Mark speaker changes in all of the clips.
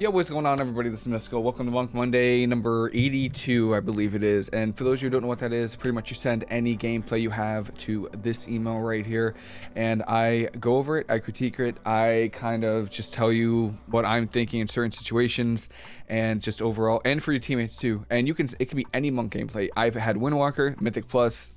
Speaker 1: Yo, what's going on, everybody? This is Mystical. Welcome to Monk Monday number 82, I believe it is. And for those of you who don't know what that is, pretty much you send any gameplay you have to this email right here, and I go over it, I critique it, I kind of just tell you what I'm thinking in certain situations, and just overall, and for your teammates too. And you can, it can be any Monk gameplay. I've had Windwalker, Mythic Plus,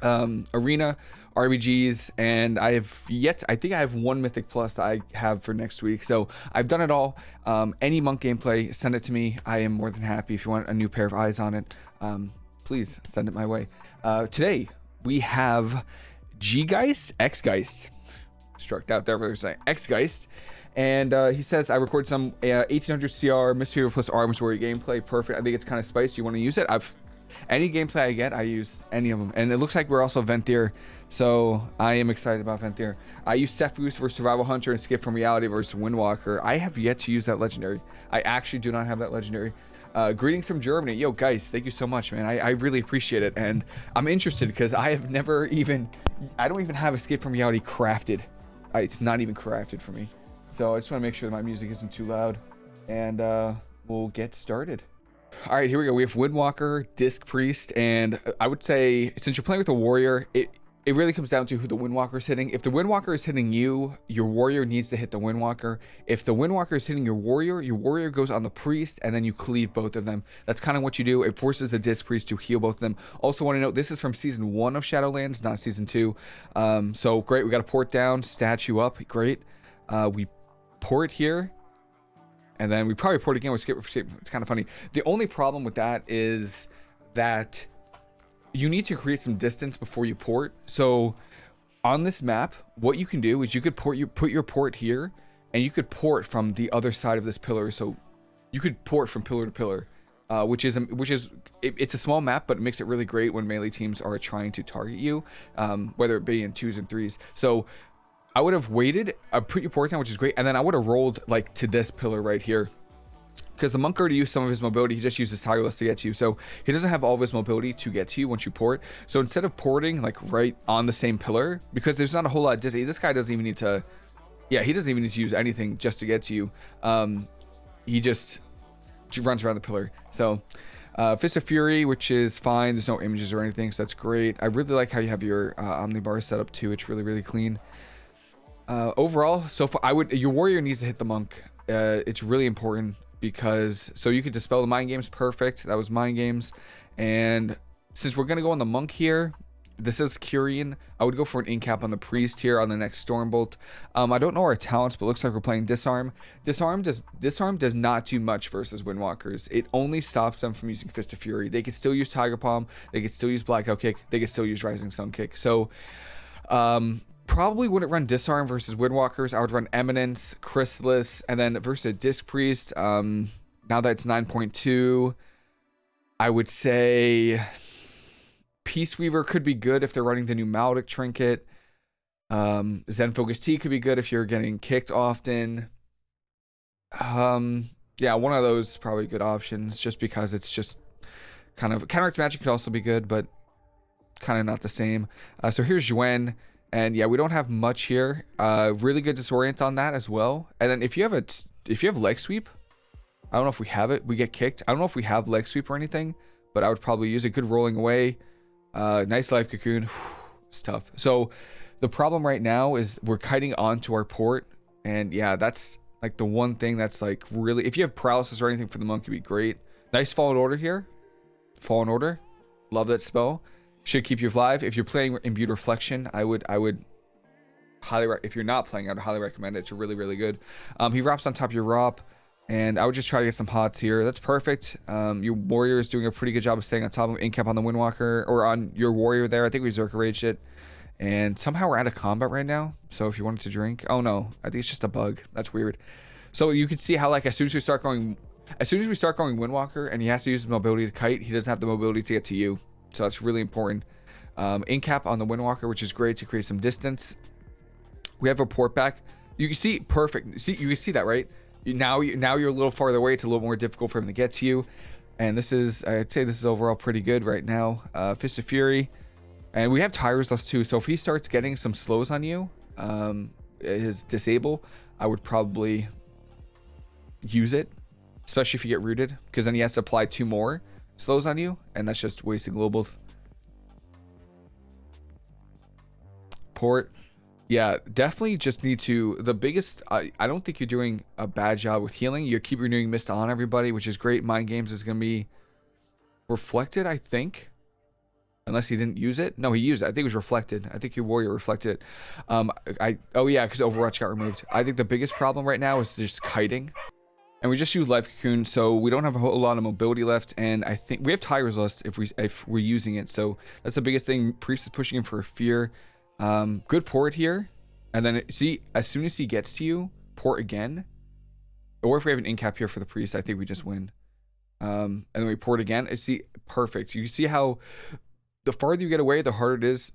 Speaker 1: um, Arena, RBGs, and I have yet, I think I have one Mythic Plus that I have for next week. So I've done it all. Um, any Monk gameplay, send it to me. I am more than happy. If you want a new pair of eyes on it, um, please send it my way. Uh, today, we have G-Geist, X-Geist. Struck out there, but saying X-Geist. And uh, he says, I recorded some uh, 1800 CR Mistweaver plus Arms Warrior gameplay. Perfect. I think it's kind of spicy. You want to use it? I've any gameplay I get, I use any of them. And it looks like we're also Venthyr, so I am excited about Venthyr. I use Sephuz for Survival Hunter and Escape from Reality versus Windwalker. I have yet to use that legendary. I actually do not have that legendary. Uh, greetings from Germany. Yo, guys, thank you so much, man. I, I really appreciate it. And I'm interested because I have never even, I don't even have Escape from Reality crafted. I, it's not even crafted for me. So I just want to make sure that my music isn't too loud. And uh, we'll get started. All right, here we go. We have Windwalker, Disc Priest, and I would say since you're playing with a warrior, it it really comes down to who the Windwalker is hitting. If the Windwalker is hitting you, your warrior needs to hit the Windwalker. If the Windwalker is hitting your warrior, your warrior goes on the priest, and then you cleave both of them. That's kind of what you do. It forces the Disc Priest to heal both of them. Also want to note, this is from Season 1 of Shadowlands, not Season 2. Um, so great, we got a port down, statue up, great. Uh, we port here, and then we probably port again with skip. It's kind of funny. The only problem with that is that you need to create some distance before you port. So on this map, what you can do is you could port you put your port here, and you could port from the other side of this pillar. So you could port from pillar to pillar, uh, which is which is it, it's a small map, but it makes it really great when melee teams are trying to target you, um, whether it be in twos and threes. So I would have waited, put your port down, which is great, and then I would have rolled like to this pillar right here. Because the monk already used some of his mobility, he just uses Tiger's Lust to get to you. So he doesn't have all of his mobility to get to you once you port. So instead of porting like right on the same pillar, because there's not a whole lot of distance, this guy doesn't even need to, yeah, he doesn't even need to use anything just to get to you. Um, he just runs around the pillar. So uh, Fist of Fury, which is fine. There's no images or anything, so that's great. I really like how you have your uh, Omnibar set up too. It's really, really clean. Uh, overall, so far, I would your warrior needs to hit the monk. Uh, it's really important because so you could dispel the mind games. Perfect. That was mind games, and since we're gonna go on the monk here, this is Kyrian. I would go for an incap on the priest here on the next Stormbolt. Um, I don't know our talents, but looks like we're playing disarm. Disarm does disarm does not do much versus Windwalkers. It only stops them from using Fist of Fury. They could still use Tiger Palm. They could still use Blackout Kick. They could still use Rising Sun Kick. So um, probably wouldn't run Disarm versus Windwalkers. I would run Eminence, Chrysalis, and then versus Disc Priest. Um, now that it's 9.2, I would say Peace Weaver could be good if they're running the new Maledict Trinket. Um, Zen Focus Tea could be good if you're getting kicked often. Um, yeah, one of those probably good options just because it's just kind of counteract magic could also be good, but kind of not the same. Uh, so here's Xuen. And yeah, we don't have much here. Uh, really good disorient on that as well. And then if you have a, if you have leg sweep, I don't know if we have it. We get kicked. I don't know if we have leg sweep or anything, but I would probably use it. Good rolling away. Uh, nice life cocoon. it's tough. So the problem right now is we're kiting onto our port. And yeah, that's like the one thing that's like really, if you have paralysis or anything for the monk, it'd be great. Nice fallen order here. Fallen order. Love that spell should keep you alive. If you're playing Imbued Reflection, I would I would highly if you're not playing, I'd highly recommend it. It's really really good. Um, he wraps on top of your ROP, and I would just try to get some pots here. That's perfect. Um, your warrior is doing a pretty good job of staying on top of incap on the Windwalker or on your warrior there. I think we Zerka raged it. And somehow we're out of combat right now. So if you wanted to drink, oh no, I think it's just a bug. That's weird. So you can see how like as soon as we start going, as soon as we start going Windwalker and he has to use his mobility to kite, he doesn't have the mobility to get to you. So that's really important. Um, incap on the Windwalker, which is great to create some distance. We have a port back. You can see perfect. See, you can see that, right? Now, now you're a little farther away. It's a little more difficult for him to get to you. And this is, I'd say this is overall pretty good right now. Uh, Fist of Fury. And we have Tiger's Lust too. So if he starts getting some slows on you, um, his disable, I would probably use it, especially if you get rooted, because then he has to apply two more slows on you, and that's just wasting globals. Port. Yeah, definitely just need to. The biggest, I, I don't think you're doing a bad job with healing. You keep renewing Mist on everybody, which is great. Mind Games is going to be reflected, I think. Unless he didn't use it. No, he used it. I think it was reflected. I think your warrior reflected it. Um, I, oh yeah, because Overwatch got removed. I think the biggest problem right now is just kiting. And we just use Life Cocoon, so we don't have a whole lot of mobility left. And I think we have Tiger's Lust if, we, if we're using it. So that's the biggest thing. Priest is pushing him for Fear. Um, good port here. And then, see, as soon as he gets to you, port again. Or if we have an incap here for the Priest, I think we just win. Um, and then we port again. It's see, perfect. You see how the farther you get away, the harder it is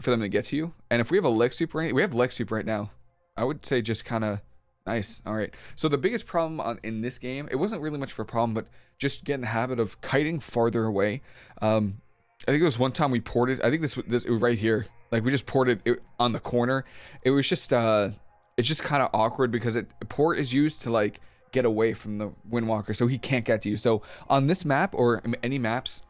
Speaker 1: for them to get to you. And if we have a leg right, we have leg sweep right now. I would say just kind of nice. All right. So the biggest problem on in this game, it wasn't really much of a problem, but just get in the habit of kiting farther away. Um, I think it was one time we ported. I think this this it was right here. Like we just ported it on the corner. It was just uh, it's just kind of awkward because it port is used to like get away from the Windwalker, so he can't get to you. So on this map or any maps,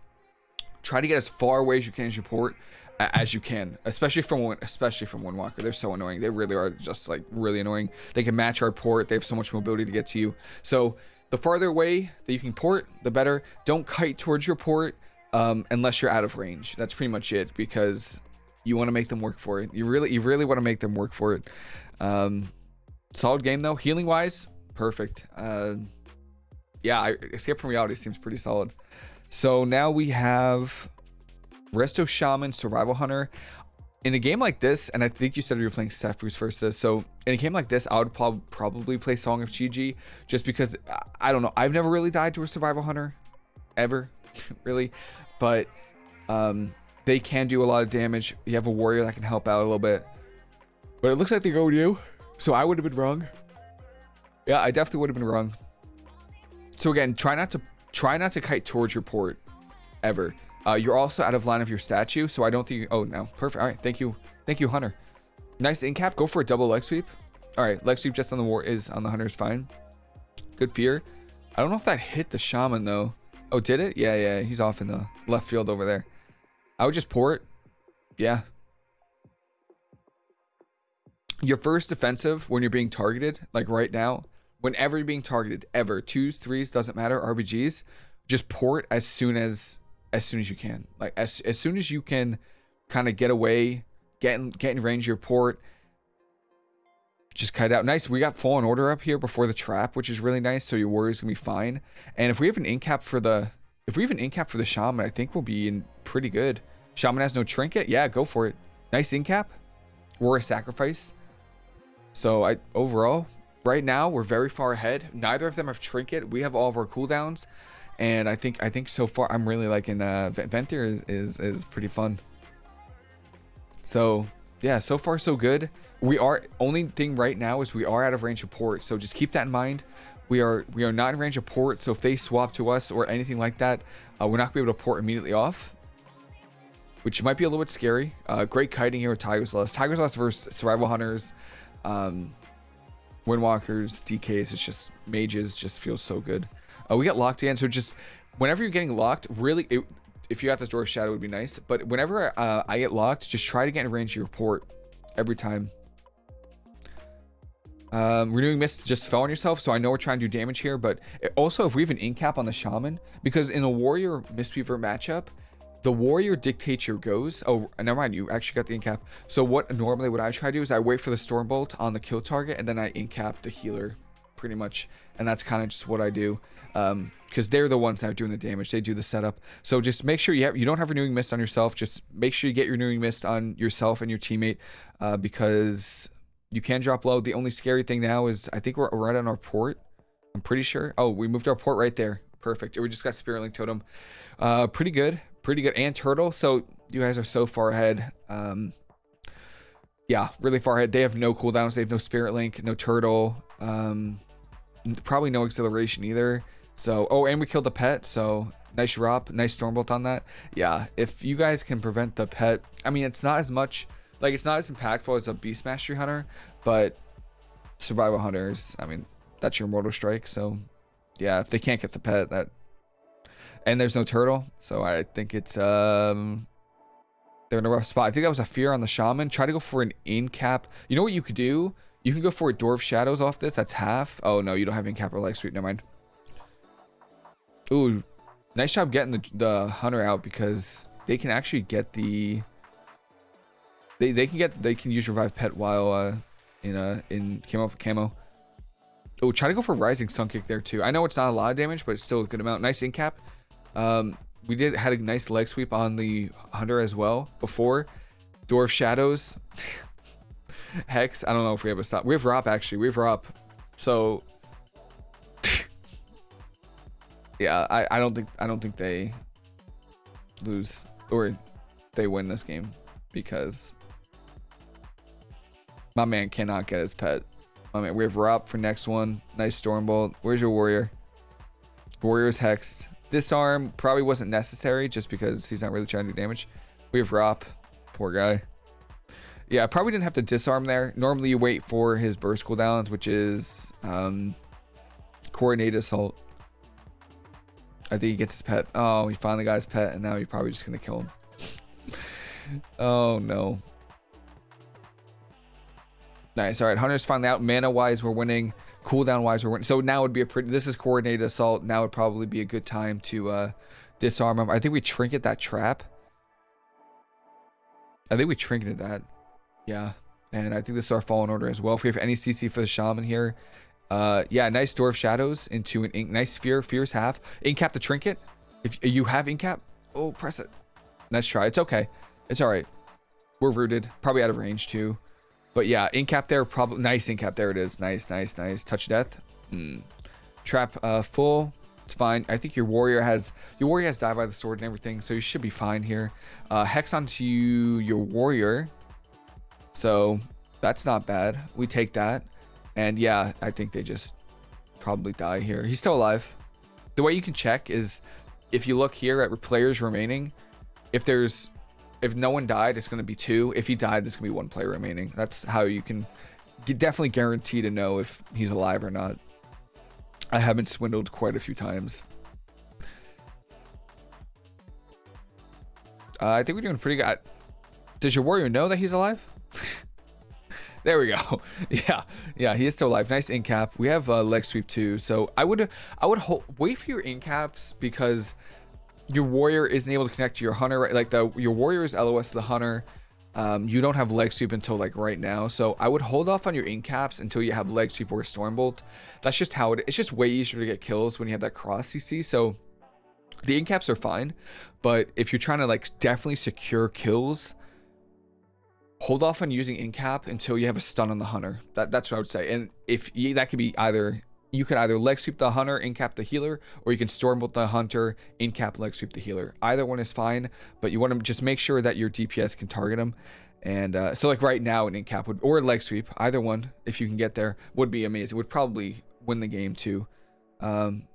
Speaker 1: try to get as far away as you can as you port as you can, especially from especially from Windwalker. They're so annoying. They really are just like really annoying. They can match our port. They have so much mobility to get to you. So the farther away that you can port, the better. Don't kite towards your port um, unless you're out of range. That's pretty much it because you want to make them work for it. You really, you really want to make them work for it. Um, solid game though. Healing wise, perfect. Uh, yeah, I, Escape from Reality seems pretty solid. So now we have Resto Shaman, Survival Hunter. In a game like this, and I think you said you were playing Sephuz versus, so in a game like this, I would prob probably play Song of Chi-Ji just because, I don't know, I've never really died to a Survival Hunter, ever, really, but um, they can do a lot of damage. You have a warrior that can help out a little bit, but it looks like they go you, so I would have been wrong. Yeah, I definitely would have been wrong. So again, try not to try not to kite towards your port ever. Uh, you're also out of line of your statue, so I don't think... Oh, no. Perfect. All right. Thank you. Thank you, Hunter. Nice incap. Go for a double leg sweep. All right. Leg sweep just on the war is on the Hunter is fine. Good fear. I don't know if that hit the Shaman, though. Oh, did it? Yeah, yeah. He's off in the left field over there. I would just port. Yeah. Your first defensive when you're being targeted, like right now, whenever you're being targeted, ever, twos, threes, doesn't matter, RBGs, just port as soon as as soon as you can. Like as as soon as you can kind of get away, get in, get in range of your port, just cut out. Nice. We got Fallen Order up here before the trap, which is really nice. So your warrior's gonna be fine. And if we have an incap for the if we have an incap for the shaman, I think we'll be in pretty good. Shaman has no trinket. Yeah, go for it. Nice incap. A sacrifice. So I overall, right now we're very far ahead. Neither of them have trinket. We have all of our cooldowns and I think I think so far I'm really liking uh, Venthyr is, is is pretty fun. So yeah, so far so good. We are only thing right now is we are out of range of port, so just keep that in mind. We are we are not in range of port, so if they swap to us or anything like that, uh, we're not gonna be able to port immediately off. Which might be a little bit scary. Uh, great kiting here with Tiger's Lust. Tiger's Lust versus Survival Hunters, um, Windwalkers, DKs. It's just mages. Just feels so good. Uh, we got locked in, so just whenever you're getting locked, really, it, if you got this door shadow would be nice. But whenever uh, I get locked, just try to get in range of your port every time. Um, renewing mist just fell on yourself, so I know we're trying to do damage here. But also, if we have an incap on the shaman, because in a warrior mistweaver matchup, the warrior dictates your goes. Oh, never mind, you actually got the incap. So what normally what I try to do is I wait for the stormbolt on the kill target, and then I incap the healer pretty much. And that's kind of just what I do. Because um, they're the ones that are doing the damage. They do the setup. So just make sure you have, you don't have renewing mist on yourself. Just make sure you get your renewing mist on yourself and your teammate. Uh, because you can drop low. The only scary thing now is I think we're right on our port. I'm pretty sure. Oh, we moved our port right there. Perfect. We just got Spirit Link Totem. Uh, pretty good. Pretty good. And Turtle. So you guys are so far ahead. Um, yeah, really far ahead. They have no cooldowns. They have no Spirit Link, no Turtle. Um, probably no Exhilaration either. So, oh, and we killed the pet. So nice drop, nice stormbolt on that. Yeah, if you guys can prevent the pet, I mean, it's not as much, like it's not as impactful as a Beast Mastery Hunter, but Survival Hunters, I mean, that's your mortal strike. So yeah, if they can't get the pet, that and there's no turtle, so I think it's um they're in a rough spot. I think that was a fear on the shaman. Try to go for an in cap. You know what you could do? You can go for Door of Shadows off this. That's half. Oh no, you don't have in cap or leg sweep. Never mind. Ooh, nice job getting the the hunter out because they can actually get the they they can get they can use revive pet while uh in uh in camo for camo. Oh, try to go for rising sun kick there too. I know it's not a lot of damage, but it's still a good amount. Nice in cap. Um, we did had a nice leg sweep on the hunter as well before. Door of Shadows. Hex. I don't know if we have a stop. We have Rop actually. We have Rop. So yeah, I, I don't think I don't think they lose or they win this game because my man cannot get his pet. I mean, we have Rop for next one. Nice Stormbolt. Where's your warrior? Warrior's Hex. Disarm probably wasn't necessary just because he's not really trying to do damage. We have Rop. Poor guy. Yeah, I probably didn't have to disarm there. Normally you wait for his burst cooldowns, which is um, coordinated assault. I think he gets his pet. Oh, he finally got his pet, and now he's probably just going to kill him. oh, no. Nice. All right, Hunter's finally out. Mana-wise, we're winning. Cooldown-wise, we're winning. So now would be a pretty... This is coordinated assault. Now would probably be a good time to uh, disarm him. I think we trinket that trap. I think we trinketed that. Yeah. And I think this is our fallen order as well. If we have any CC for the shaman here. Uh, yeah, nice Door of Shadows into an ink. Nice Fear. Fear's half. Incap the trinket. If you have incap, oh, press it. Nice try. It's okay. It's all right. We're rooted. Probably out of range too. But yeah, incap there. Probably nice incap. There it is. Nice, nice, nice. Touch death. Mm. Trap uh, full. It's fine. I think your warrior has your warrior has died by the sword and everything, so you should be fine here. Uh, hex onto your warrior. So that's not bad. We take that. And yeah, I think they just probably die here. He's still alive. The way you can check is if you look here at players remaining, if there's if no one died, it's going to be two. If he died, there's going to be one player remaining. That's how you can definitely guarantee to know if he's alive or not. I haven't swindled quite a few times. Uh, I think we're doing pretty good. Does your warrior know that he's alive? There we go. yeah, yeah, he is still alive. Nice in cap. We have uh, leg sweep too. So I would, I would wait for your in caps because your warrior isn't able to connect to your hunter. Right? Like the your warrior is LOS the hunter. Um, you don't have leg sweep until like right now. So I would hold off on your in caps until you have leg sweep or stormbolt. That's just how it. It's just way easier to get kills when you have that cross CC. So the in caps are fine, but if you're trying to like definitely secure kills hold off on using incap until you have a stun on the hunter. That, that's what I would say. And if you, that could be either you can either leg sweep the hunter, incap the healer, or you can stormbolt the hunter, incap leg sweep the healer. Either one is fine, but you want to just make sure that your DPS can target them. And uh, so like right now an incap would or leg sweep, either one if you can get there would be amazing. Would probably win the game too. Um,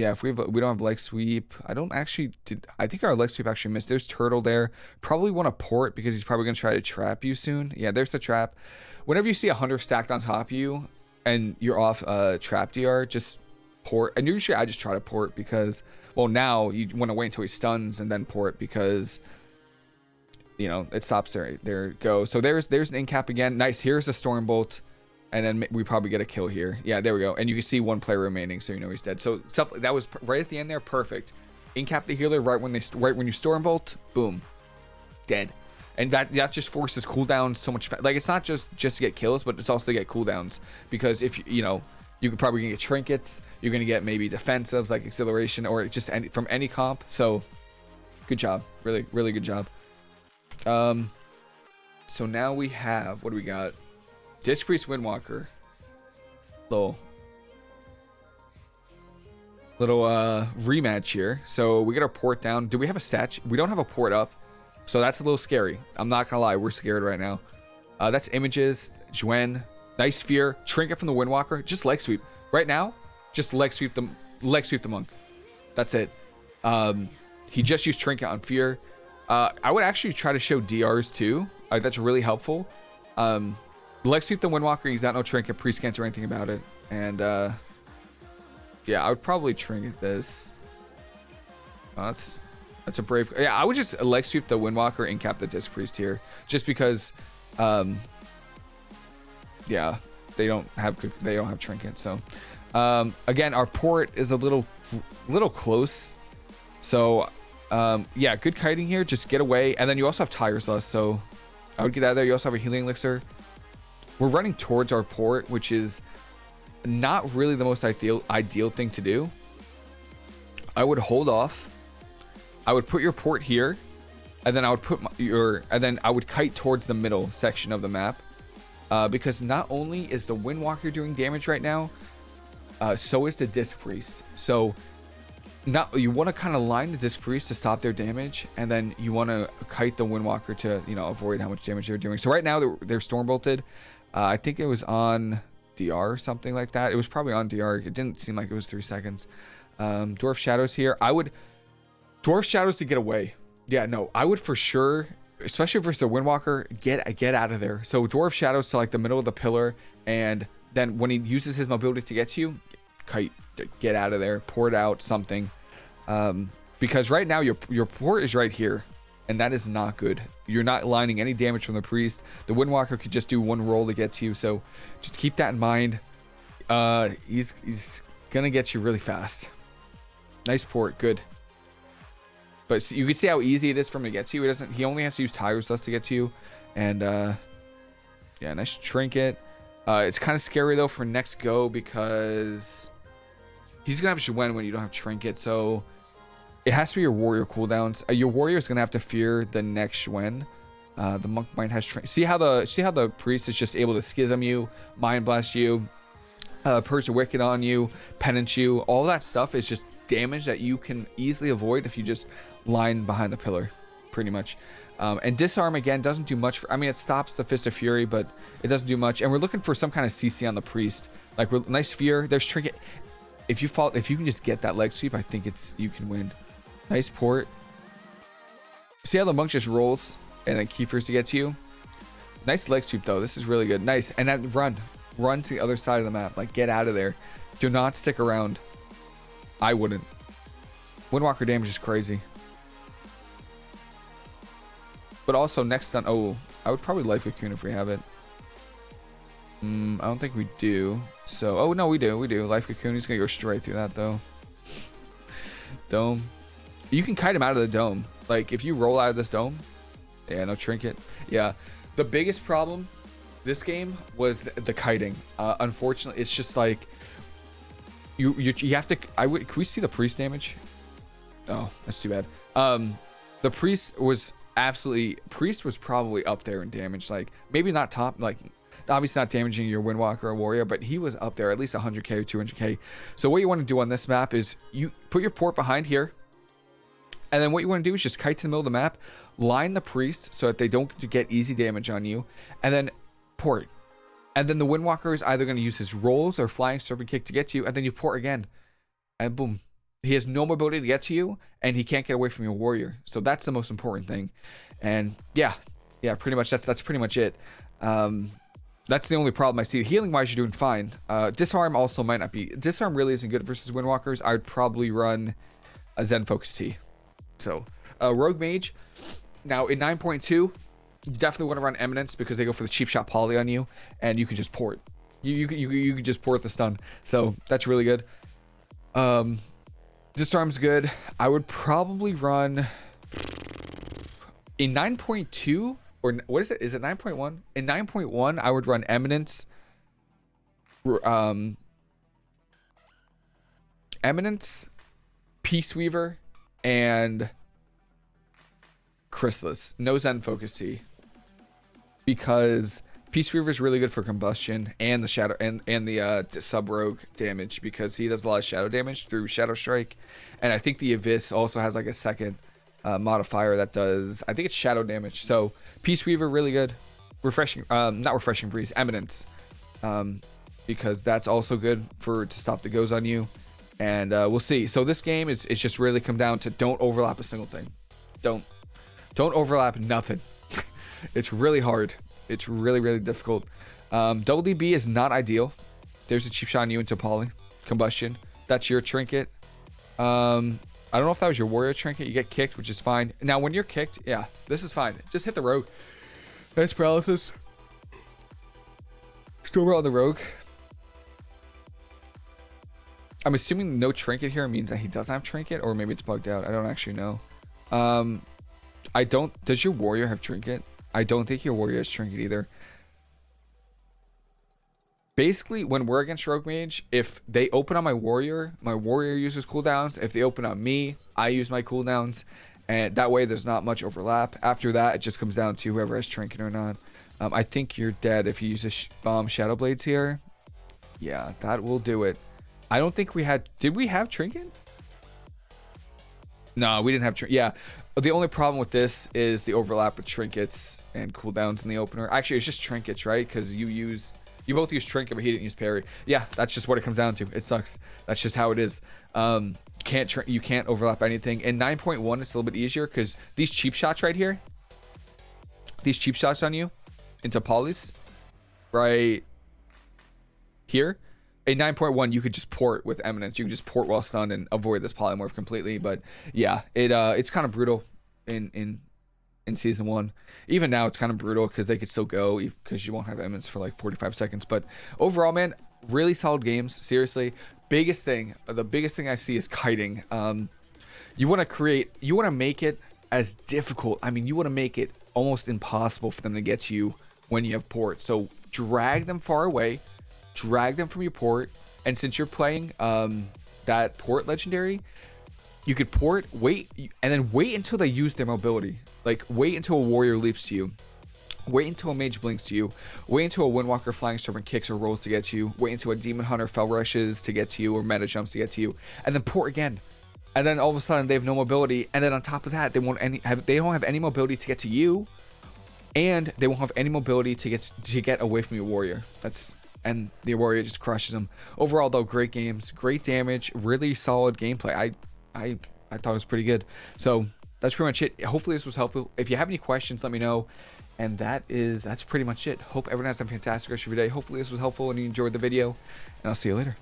Speaker 1: yeah, if we have, we don't have leg sweep, I don't actually. Did, I think our leg sweep actually missed. There's turtle there. Probably want to port because he's probably gonna try to trap you soon. Yeah, there's the trap. Whenever you see a hunter stacked on top of you and you're off uh, trap DR, just port. And usually I just try to port because, well, now you want to wait until he stuns and then port because you know it stops there. There go. So there's there's an incap again. Nice. Here's a storm bolt and then we probably get a kill here. Yeah, there we go. And you can see one player remaining, so you know he's dead. So stuff that was right at the end there, perfect. Incap the healer right when they right when you stormbolt, boom, dead. And that that just forces cooldowns so much. Like it's not just just to get kills, but it's also to get cooldowns because if you you know you could probably get trinkets, you're gonna get maybe defensives like Exhilaration or just any, from any comp. So good job, really really good job. Um, so now we have what do we got? Disc Priest Windwalker. Little little uh rematch here. So we get our port down. Do we have a statue? We don't have a port up. So that's a little scary. I'm not gonna lie, we're scared right now. Uh, that's images, Xuen, nice fear, trinket from the Windwalker, just leg sweep. Right now, just leg sweep the leg sweep the monk. That's it. Um, he just used trinket on fear. Uh, I would actually try to show DRs too. Uh, that's really helpful. Um, Leg Sweep the Windwalker, he's got no trinket, pre-scans or anything about it. And uh, yeah, I would probably trinket this. Oh, that's that's a brave. Yeah, I would just leg sweep the Windwalker and cap the Disc Priest here, just because. Um, yeah, they don't have they don't have trinket. So um, again, our port is a little little close. So um, yeah, good kiting here. Just get away, and then you also have Tiger's Lust. So I would get out of there. You also have a healing elixir. We're running towards our port, which is not really the most ideal ideal thing to do. I would hold off. I would put your port here, and then I would put my, your and then I would kite towards the middle section of the map, uh, because not only is the Windwalker doing damage right now, uh, so is the Disc Priest. So not you want to kind of line the Disc Priest to stop their damage, and then you want to kite the Windwalker to you know avoid how much damage they're doing. So right now they're, they're Storm Bolted. Uh, I think it was on DR or something like that. It was probably on DR. It didn't seem like it was three seconds. Um, Door of Shadows here. I would Door of Shadows to get away. Yeah, no, I would for sure, especially versus a Windwalker, get get out of there. So Door of Shadows to like the middle of the pillar, and then when he uses his mobility to get to you, kite, get out of there, port out something. Um, because right now your your port is right here, and that is not good. You're not lining any damage from the priest. The Windwalker could just do one roll to get to you, so just keep that in mind. Uh, he's he's gonna get you really fast. Nice port, good. But you can see how easy it is for him to get to you. He doesn't. He only has to use Tiger's Lust to get to you, and uh, yeah, nice trinket. Uh, it's kind of scary though for next go because he's gonna have Xuen when you don't have trinket. So it has to be your warrior cooldowns. Uh, your warrior is gonna have to fear the next Xuen. Uh, the monk might have see how the see how the priest is just able to schism you, mind blast you, uh, purge the wicked on you, penance you. All that stuff is just damage that you can easily avoid if you just line behind the pillar, pretty much. Um, and disarm again doesn't do much. For, I mean, it stops the fist of fury, but it doesn't do much. And we're looking for some kind of CC on the priest. Like nice fear. There's trinket. If you fall, if you can just get that leg sweep, I think it's you can win. Nice port. See how the monk just rolls and then Kiefer's to get to you. Nice leg sweep though. This is really good. Nice. And then run, run to the other side of the map. Like get out of there. Do not stick around. I wouldn't. Windwalker damage is crazy. But also next on, oh, I would probably Life Cocoon if we have it. Mm, I don't think we do. So, oh no, we do, we do. Life Cocoon, he's gonna go straight through that though. dome. You can kite him out of the dome. Like, if you roll out of this dome, yeah, no trinket. Yeah, the biggest problem this game was the, the kiting. Uh, unfortunately, it's just like, you, you, you have to, I would, can we see the priest damage? Oh, that's too bad. Um, the priest was absolutely priest was probably up there in damage like maybe not top like obviously not damaging your windwalker or warrior but he was up there at least 100k or 200k so what you want to do on this map is you put your port behind here and then what you want to do is just kite to the middle of the map line the priest so that they don't get easy damage on you and then port and then the windwalker is either going to use his rolls or flying serpent kick to get to you and then you port again and boom he has no mobility to get to you, and he can't get away from your warrior. So that's the most important thing. And yeah, yeah, pretty much that's that's pretty much it. Um, that's the only problem I see. Healing wise, you're doing fine. Uh, disarm also might not be. Disarm really isn't good versus Windwalkers. I would probably run a Zen Focus Tea. So, uh, Rogue Mage. Now in 9.2, you definitely want to run Eminence because they go for the cheap shot poly on you, and you can just port. You you you you can just port the stun. So that's really good. Um, Disarm's good. I would probably run in 9.2 or what is it? Is it 9.1? In 9.1, I would run Eminence. Um, Eminence, Peace Weaver, and Chrysalis. No Zen Focus T. Because Peace Weaver is really good for combustion and the shadow and and the uh, sub rogue damage because he does a lot of shadow damage through Shadow Strike, and I think the Abyss also has like a second uh, modifier that does I think it's shadow damage. So Peace Weaver really good, refreshing um, not refreshing breeze Eminence, um, because that's also good for to stop the goes on you, and uh, we'll see. So this game is it's just really come down to don't overlap a single thing, don't don't overlap nothing. it's really hard it's really, really difficult. Um, double DB is not ideal. there's a cheap shot on you into poly combustion. That's your trinket. Um, I don't know if that was your warrior trinket. You get kicked, which is fine. Now, when you're kicked, yeah, this is fine. Just hit the rogue. Nice paralysis. Still on the rogue. I'm assuming no trinket here means that he doesn't have trinket, or maybe it's bugged out. I don't actually know. Um, I don't. Does your warrior have trinket? I don't think your warrior has trinket either basically when we're against rogue mage if they open on my warrior my warrior uses cooldowns if they open on me i use my cooldowns and that way there's not much overlap after that it just comes down to whoever has trinket or not um, i think you're dead if you use a sh bomb shadow blades here yeah that will do it i don't think we had did we have trinket no we didn't have trinket yeah the only problem with this is the overlap with trinkets and cooldowns in the opener actually it's just trinkets right because you use you both use Trinket, but he didn't use Parry. Yeah, that's just what it comes down to. It sucks. That's just how it is. Um, can't you can't overlap anything. In 9.1, it's a little bit easier because these cheap shots right here, these cheap shots on you into polys, right here. A 9.1, you could just port with Eminence. You could just port while stunned and avoid this polymorph completely. But yeah, it uh, it's kind of brutal in in in season one. Even now, it's kind of brutal because they could still go because you won't have eminence for like 45 seconds. But overall, man, really solid games. Seriously, biggest thing, the biggest thing I see is kiting. Um, you want to create, you want to make it as difficult. I mean, you want to make it almost impossible for them to get to you when you have port. So drag them far away, drag them from your port, and since you're playing um, that port legendary, you could port, wait, and then wait until they use their mobility. Like, wait until a warrior leaps to you. Wait until a mage blinks to you. Wait until a windwalker flying serpent kicks or rolls to get to you. Wait until a demon hunter fell rushes to get to you or meta jumps to get to you. And then port again. And then all of a sudden they have no mobility. And then on top of that, they won't any have they don't have any mobility to get to you. And they won't have any mobility to get to get away from your warrior. That's and the warrior just crushes them. Overall though, great games, great damage, really solid gameplay. I I I thought it was pretty good. So that's pretty much it. Hopefully this was helpful. If you have any questions, let me know. And that is that's pretty much it. Hope everyone has a fantastic rest of your day. Hopefully this was helpful and you enjoyed the video. And I'll see you later.